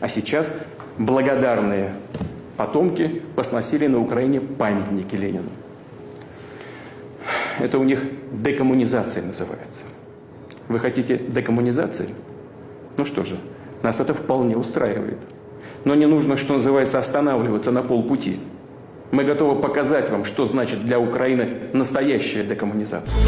А сейчас благодарные потомки посносили на Украине памятники Ленину. Это у них декоммунизация называется. Вы хотите декоммунизации? Ну что же, нас это вполне устраивает. Но не нужно, что называется, останавливаться на полпути. Мы готовы показать вам, что значит для Украины настоящая декоммунизация.